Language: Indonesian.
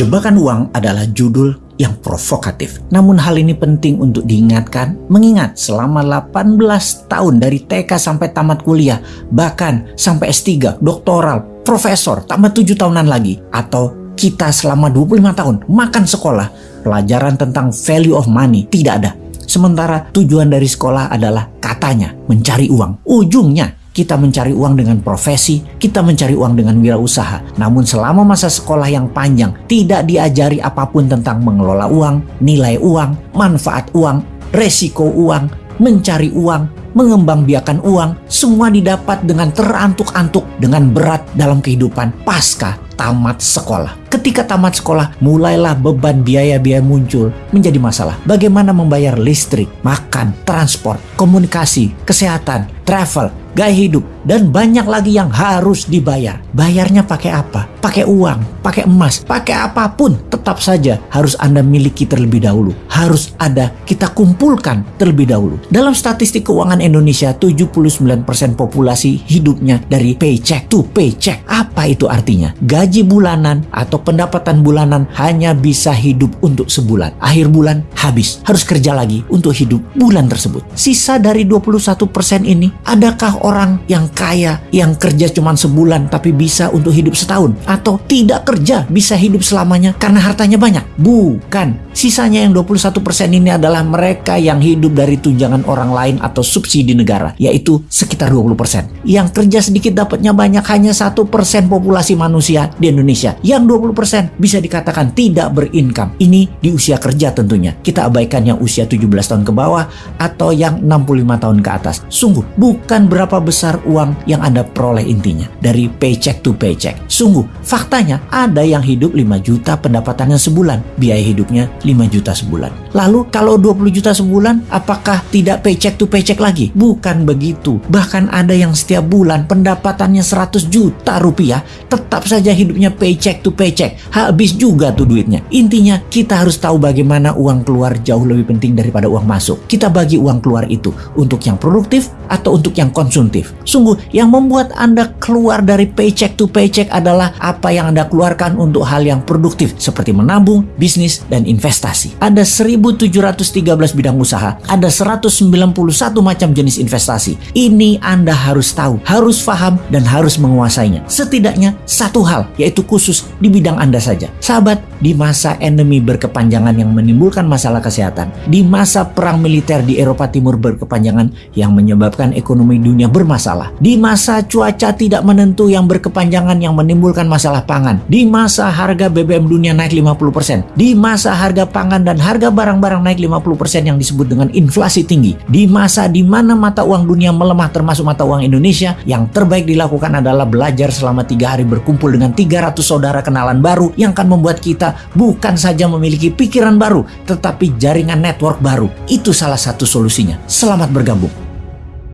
Jebakan uang adalah judul yang provokatif. Namun hal ini penting untuk diingatkan, mengingat selama 18 tahun dari TK sampai tamat kuliah, bahkan sampai S3, doktoral, profesor, tamat 7 tahunan lagi, atau kita selama 25 tahun makan sekolah, pelajaran tentang value of money tidak ada. Sementara tujuan dari sekolah adalah katanya mencari uang. Ujungnya kita mencari uang dengan profesi, kita mencari uang dengan wirausaha. Namun selama masa sekolah yang panjang tidak diajari apa pun tentang mengelola uang, nilai uang, manfaat uang, resiko uang, mencari uang, mengembangbiakan uang, semua didapat dengan terantuk-antuk dengan berat dalam kehidupan pasca tamat sekolah. Ketika tamat sekolah, mulailah beban biaya-biaya muncul menjadi masalah. Bagaimana membayar listrik, makan, transport, komunikasi, kesehatan, travel, gaya hidup, dan banyak lagi yang harus dibayar. Bayarnya pakai apa? Pakai uang, pakai emas, pakai apa pun. Tetap saja harus Anda miliki terlebih dahulu. Harus ada kita kumpulkan terlebih dahulu. Dalam statistik keuangan Indonesia, 79% populasi hidupnya dari paycheck to paycheck. Apa itu artinya? Gaji bulanan atau pendapatan bulanan hanya bisa hidup untuk sebulan. Akhir bulan habis. Harus kerja lagi untuk hidup bulan tersebut. Sisa dari 21% ini, adakah orang yang kaya yang kerja cuma sebulan tapi bisa untuk hidup setahun atau tidak kerja bisa hidup selamanya karena hartanya banyak. Bukan. Sisanya yang 21% ini adalah mereka yang hidup dari tunjangan orang lain atau subsidi negara, yaitu sekitar 20%. Yang kerja sedikit dapatnya banyak hanya satu persen populasi manusia di Indonesia. Yang 20% bisa dikatakan tidak berincome. Ini di usia kerja tentunya. Kita abaikan yang usia 17 tahun ke bawah atau yang 65 tahun ke atas. Sungguh, bukan berapa besar uang yang Anda peroleh intinya dari paycheck to paycheck. Sungguh, faktanya ada yang hidup 5 juta pendapatannya sebulan, biaya hidupnya 5 juta sebulan. Lalu kalau 20 juta sebulan, apakah tidak paycheck to paycheck lagi? Bukan begitu. Bahkan ada yang setiap bulan pendapatannya 100 juta rupiah, tetap saja hidupnya paycheck to paycheck. Habis juga tuh duitnya. Intinya kita harus tahu bagaimana uang keluar jauh lebih penting daripada uang masuk. Kita bagi uang keluar itu untuk yang produktif atau untuk yang konsumtif. Sungguh yang membuat Anda keluar dari paycheck to paycheck adalah apa yang Anda keluarkan untuk hal yang produktif seperti menabung, bisnis, dan investasi. Ada 1713 bidang usaha, ada 191 macam jenis investasi. Ini Anda harus tahu, harus paham, dan harus menguasainya. Setidaknya satu hal, yaitu khusus di bidang Anda saja. Sahabat, di masa endemi berkepanjangan yang menimbulkan masalah kesehatan, di masa perang militer di Eropa Timur berkepanjangan yang menyebabkan ekonomi dunia bermasalah, di masa cuaca tidak menentu yang berkepanjangan yang menimbulkan masalah pangan, di masa harga BBM dunia naik 50%, di masa harga pangan dan harga barang-barang naik 50% yang disebut dengan inflasi tinggi, di masa di mana mata uang dunia melemah termasuk mata uang Indonesia, yang terbaik dilakukan adalah belajar selama tiga hari berkumpul dengan 300 saudara kenalan baru yang akan membuat kita bukan saja memiliki pikiran baru, tetapi jaringan network baru. Itu salah satu solusinya. Selamat bergabung.